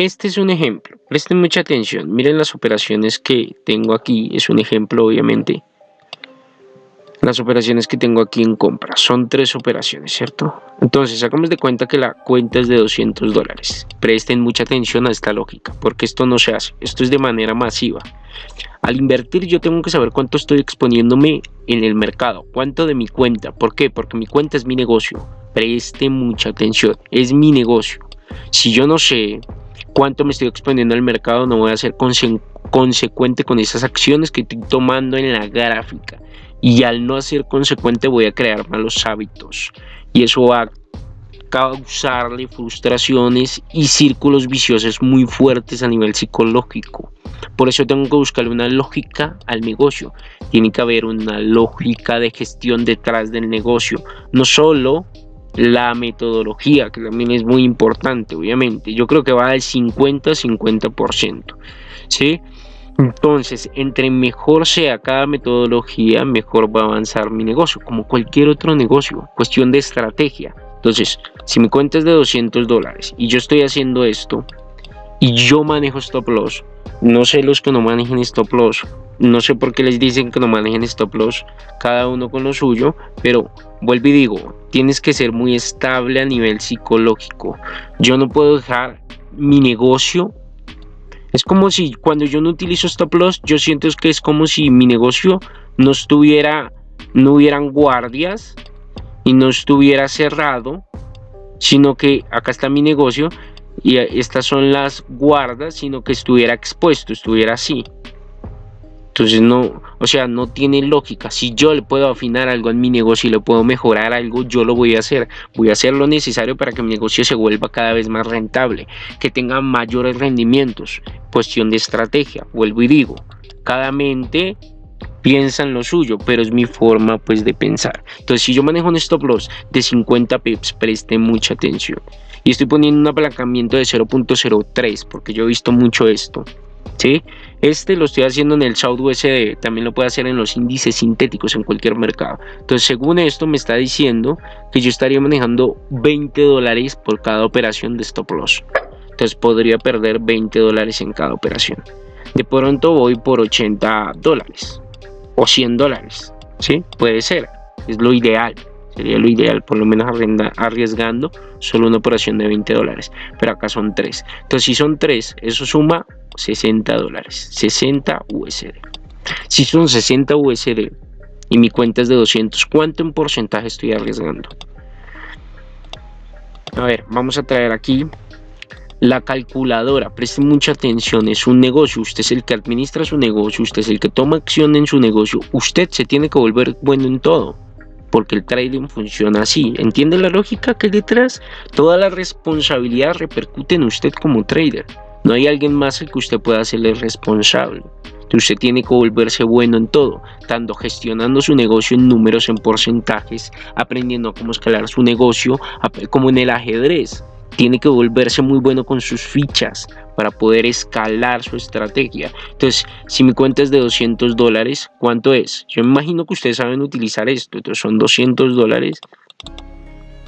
Este es un ejemplo, presten mucha atención, miren las operaciones que tengo aquí, es un ejemplo obviamente. Las operaciones que tengo aquí en compra, son tres operaciones, ¿cierto? Entonces, hagamos de cuenta que la cuenta es de 200 dólares. Presten mucha atención a esta lógica, porque esto no se hace, esto es de manera masiva. Al invertir yo tengo que saber cuánto estoy exponiéndome en el mercado, cuánto de mi cuenta. ¿Por qué? Porque mi cuenta es mi negocio. Preste mucha atención, es mi negocio. Si yo no sé cuánto me estoy exponiendo al mercado, no voy a ser consecuente con esas acciones que estoy tomando en la gráfica. Y al no ser consecuente voy a crear malos hábitos. Y eso va a causarle frustraciones y círculos viciosos muy fuertes a nivel psicológico. Por eso tengo que buscarle una lógica al negocio. Tiene que haber una lógica de gestión detrás del negocio. No solo la metodología, que también es muy importante, obviamente. Yo creo que va al 50-50%. ¿Sí? Entonces, entre mejor sea cada metodología, mejor va a avanzar mi negocio, como cualquier otro negocio, cuestión de estrategia. Entonces, si mi cuenta es de 200 dólares y yo estoy haciendo esto y yo manejo stop loss, no sé los que no manejen stop loss, no sé por qué les dicen que no manejen stop loss, cada uno con lo suyo, pero vuelvo y digo, tienes que ser muy estable a nivel psicológico. Yo no puedo dejar mi negocio. Es como si cuando yo no utilizo stop loss, yo siento que es como si mi negocio no estuviera, no hubieran guardias y no estuviera cerrado, sino que acá está mi negocio y estas son las guardas, sino que estuviera expuesto, estuviera así. Entonces no, o sea, no tiene lógica. Si yo le puedo afinar algo en mi negocio y le puedo mejorar algo, yo lo voy a hacer. Voy a hacer lo necesario para que mi negocio se vuelva cada vez más rentable, que tenga mayores rendimientos. Cuestión de estrategia, vuelvo y digo, cada mente piensa en lo suyo, pero es mi forma pues de pensar. Entonces, si yo manejo un stop loss de 50 pips, preste mucha atención. Y estoy poniendo un apalancamiento de 0.03 porque yo he visto mucho esto. ¿Sí? Este lo estoy haciendo en el South USD, también lo puedo hacer en los índices sintéticos en cualquier mercado. Entonces, según esto, me está diciendo que yo estaría manejando 20 dólares por cada operación de stop loss. Entonces, podría perder 20 dólares en cada operación. De pronto voy por 80 dólares o 100 dólares, ¿sí? Puede ser, es lo ideal, sería lo ideal, por lo menos arriesgando solo una operación de 20 dólares, pero acá son 3. Entonces si son 3, eso suma 60 dólares, 60 USD. Si son 60 USD y mi cuenta es de 200, ¿cuánto en porcentaje estoy arriesgando? A ver, vamos a traer aquí la calculadora, preste mucha atención, es un negocio, usted es el que administra su negocio, usted es el que toma acción en su negocio, usted se tiene que volver bueno en todo, porque el trading funciona así. ¿Entiende la lógica que detrás? Toda la responsabilidad repercute en usted como trader. No hay alguien más al que usted pueda hacerle responsable. Usted tiene que volverse bueno en todo, tanto gestionando su negocio en números, en porcentajes, aprendiendo cómo escalar su negocio, como en el ajedrez tiene que volverse muy bueno con sus fichas para poder escalar su estrategia. Entonces, si mi cuenta es de 200 dólares, ¿cuánto es? Yo imagino que ustedes saben utilizar esto. Entonces, son 200 dólares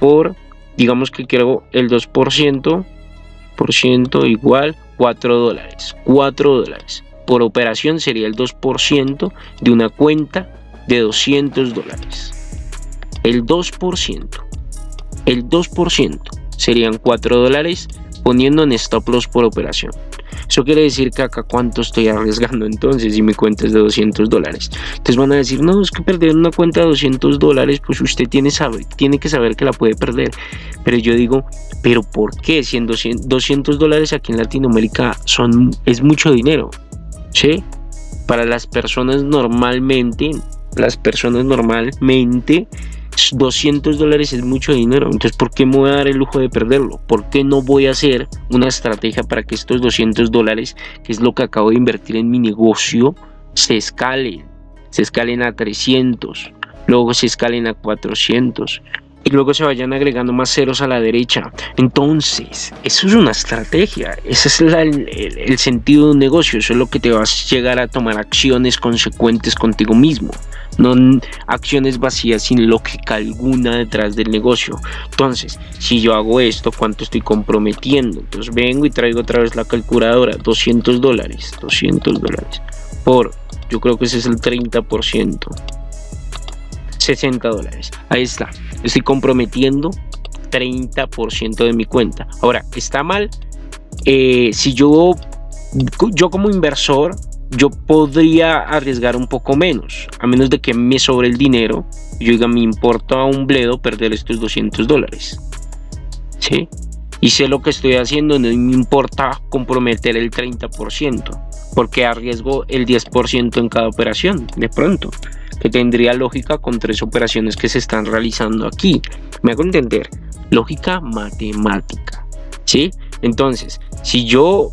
por, digamos que quiero el 2%, por ciento igual 4 dólares. 4 dólares. Por operación sería el 2% de una cuenta de 200 dólares. El 2%. El 2% serían 4 dólares poniendo en stop loss por operación. Eso quiere decir que acá cuánto estoy arriesgando entonces si mi cuenta es de 200 dólares. Entonces van a decir, no, es que perder una cuenta de 200 dólares, pues usted tiene, sabe, tiene que saber que la puede perder. Pero yo digo, ¿pero por qué? Si 200 dólares aquí en Latinoamérica son, es mucho dinero. ¿Sí? Para las personas normalmente, las personas normalmente 200 dólares es mucho dinero, entonces ¿por qué me voy a dar el lujo de perderlo? ¿Por qué no voy a hacer una estrategia para que estos 200 dólares, que es lo que acabo de invertir en mi negocio, se escalen? Se escalen a 300, luego se escalen a 400 y luego se vayan agregando más ceros a la derecha. Entonces, eso es una estrategia, ese es el, sentido de un negocio, eso es lo que te vas a llegar a tomar acciones consecuentes contigo mismo no acciones vacías sin lógica alguna detrás del negocio. Entonces, si yo hago esto, ¿cuánto estoy comprometiendo? Entonces vengo y traigo otra vez la calculadora, 200 dólares, 200 dólares por, yo creo que ese es el 30%. 60 dólares. Ahí está. Estoy comprometiendo 30% de mi cuenta. Ahora, está mal. Eh, si yo, yo como inversor, yo podría arriesgar un poco menos. A menos de que me sobre el dinero. Yo diga, me importa un bledo perder estos 200 dólares. ¿Sí? Y sé lo que estoy haciendo, no me importa comprometer el 30%. Porque arriesgo el 10% en cada operación, de pronto que tendría lógica con tres operaciones que se están realizando aquí. Me hago entender, lógica matemática, ¿sí? Entonces, si yo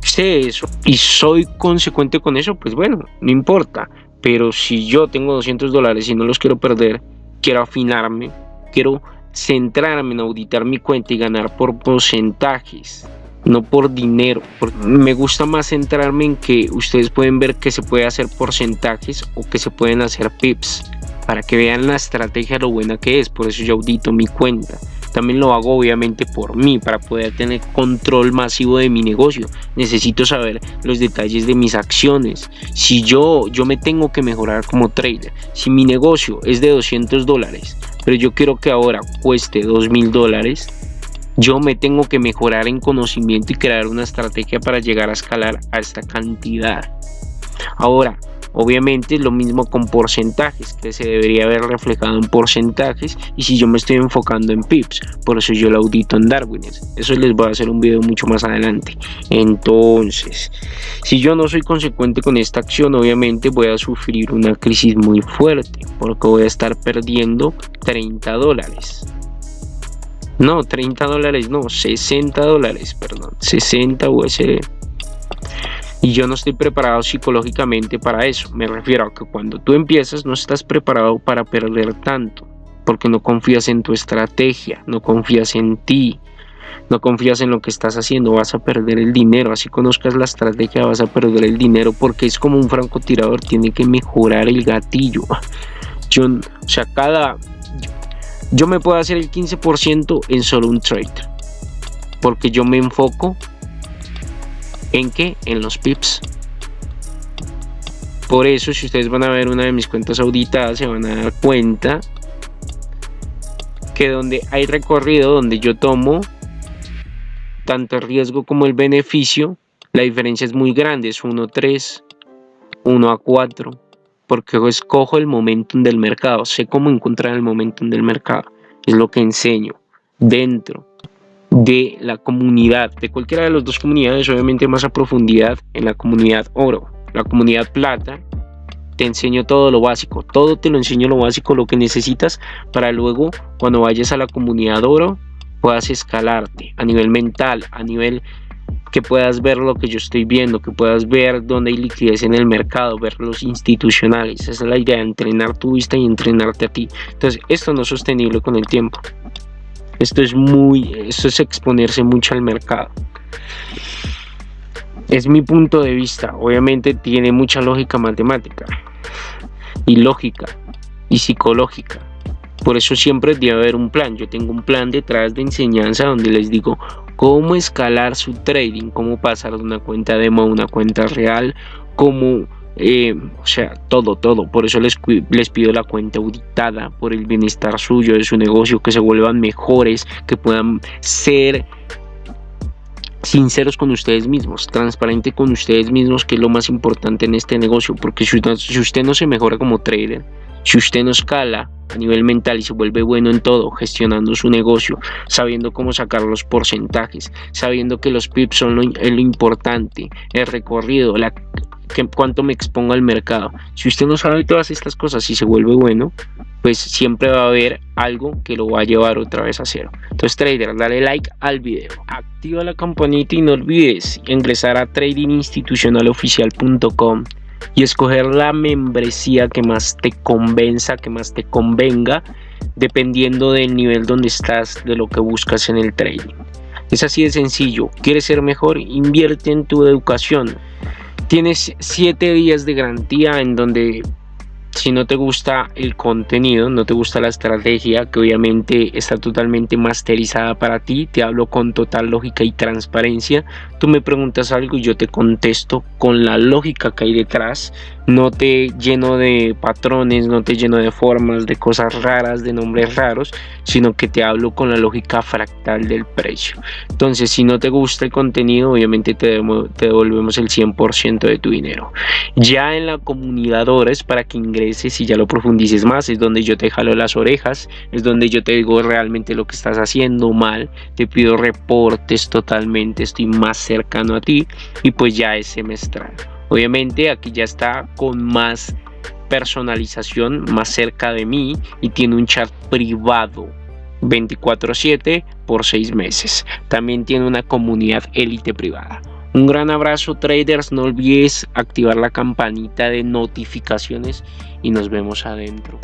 sé eso y soy consecuente con eso, pues bueno, no importa. Pero si yo tengo 200 dólares y no los quiero perder, quiero afinarme, quiero centrarme en auditar mi cuenta y ganar por porcentajes no por dinero. Me gusta más centrarme en que ustedes pueden ver que se puede hacer porcentajes o que se pueden hacer pips para que vean la estrategia lo buena que es. Por eso yo audito mi cuenta. También lo hago obviamente por mí, para poder tener control masivo de mi negocio. Necesito saber los detalles de mis acciones. Si yo, yo me tengo que mejorar como trader, si mi negocio es de 200 dólares, pero yo quiero que ahora cueste 2 mil dólares, yo me tengo que mejorar en conocimiento y crear una estrategia para llegar a escalar a esta cantidad. Ahora, obviamente lo mismo con porcentajes, que se debería haber reflejado en porcentajes y si yo me estoy enfocando en pips, por eso yo lo audito en Darwin. Eso les voy a hacer un video mucho más adelante. Entonces, si yo no soy consecuente con esta acción, obviamente voy a sufrir una crisis muy fuerte, porque voy a estar perdiendo 30 dólares. No, 30 dólares, no, 60 dólares, perdón, 60 USD. Y yo no estoy preparado psicológicamente para eso. Me refiero a que cuando tú empiezas no estás preparado para perder tanto, porque no confías en tu estrategia, no confías en ti, no confías en lo que estás haciendo, vas a perder el dinero. Así conozcas la estrategia, vas a perder el dinero porque es como un francotirador, tiene que mejorar el gatillo. Yo, o sea, cada, yo me puedo hacer el 15% en solo un trade. Porque yo me enfoco en qué? En los pips. Por eso, si ustedes van a ver una de mis cuentas auditadas, se van a dar cuenta que donde hay recorrido, donde yo tomo tanto el riesgo como el beneficio, la diferencia es muy grande, es 1 a 3, 1 a 4, porque escojo el momentum del mercado, sé cómo encontrar el momentum del mercado, es lo que enseño dentro de la comunidad, de cualquiera de las dos comunidades, obviamente más a profundidad en la comunidad oro, la comunidad plata, te enseño todo lo básico, todo te lo enseño lo básico, lo que necesitas para luego cuando vayas a la comunidad oro puedas escalarte a nivel mental, a nivel que puedas ver lo que yo estoy viendo, que puedas ver dónde hay liquidez en el mercado, ver los institucionales. Esa es la idea, entrenar tu vista y entrenarte a ti. Entonces, esto no es sostenible con el tiempo. Esto es muy, esto es exponerse mucho al mercado. Es mi punto de vista. Obviamente tiene mucha lógica matemática y lógica y psicológica. Por eso siempre debe haber un plan. Yo tengo un plan detrás de enseñanza donde les digo cómo escalar su trading, cómo pasar de una cuenta demo a una cuenta real, cómo, eh, o sea, todo, todo. Por eso les, les pido la cuenta auditada por el bienestar suyo, de su negocio, que se vuelvan mejores, que puedan ser sinceros con ustedes mismos, transparente con ustedes mismos, que es lo más importante en este negocio, porque si usted no se mejora como trader, si usted no escala a nivel mental y se vuelve bueno en todo, gestionando su negocio, sabiendo cómo sacar los porcentajes, sabiendo que los pips son lo, importante, el recorrido, la, que, cuánto me expongo al mercado. Si usted no sabe todas estas cosas y se vuelve bueno, pues siempre va a haber algo que lo va a llevar otra vez a cero. Entonces trader, dale like al video, activa la campanita y no olvides ingresar a tradinginstitucionaloficial.com y escoger la membresía que más te convenza, que más te convenga dependiendo del nivel donde estás, de lo que buscas en el trading. Es así de sencillo. ¿Quieres ser mejor? Invierte en tu educación. Tienes 7 días de garantía en donde si no te gusta el contenido, no te gusta la estrategia, que obviamente está totalmente masterizada para ti, te hablo con total lógica y transparencia, tú me preguntas algo y yo te contesto con la lógica que hay detrás, no te lleno de patrones, no te lleno de formas, de cosas raras, de nombres raros, sino que te hablo con la lógica fractal del precio. Entonces, si no te gusta el contenido, obviamente te, devolvemos el 100% de tu dinero. Ya en la comunidad es para que y ya lo profundices más, es donde yo te jalo las orejas, es donde yo te digo realmente lo que estás haciendo mal, te pido reportes totalmente, estoy más cercano a ti y pues ya es semestral. Obviamente aquí ya está con más personalización, más cerca de mí y tiene un chat privado 24/7 por 6 meses. También tiene una comunidad élite privada. Un gran abrazo traders, no olvides activar la campanita de notificaciones y nos vemos adentro.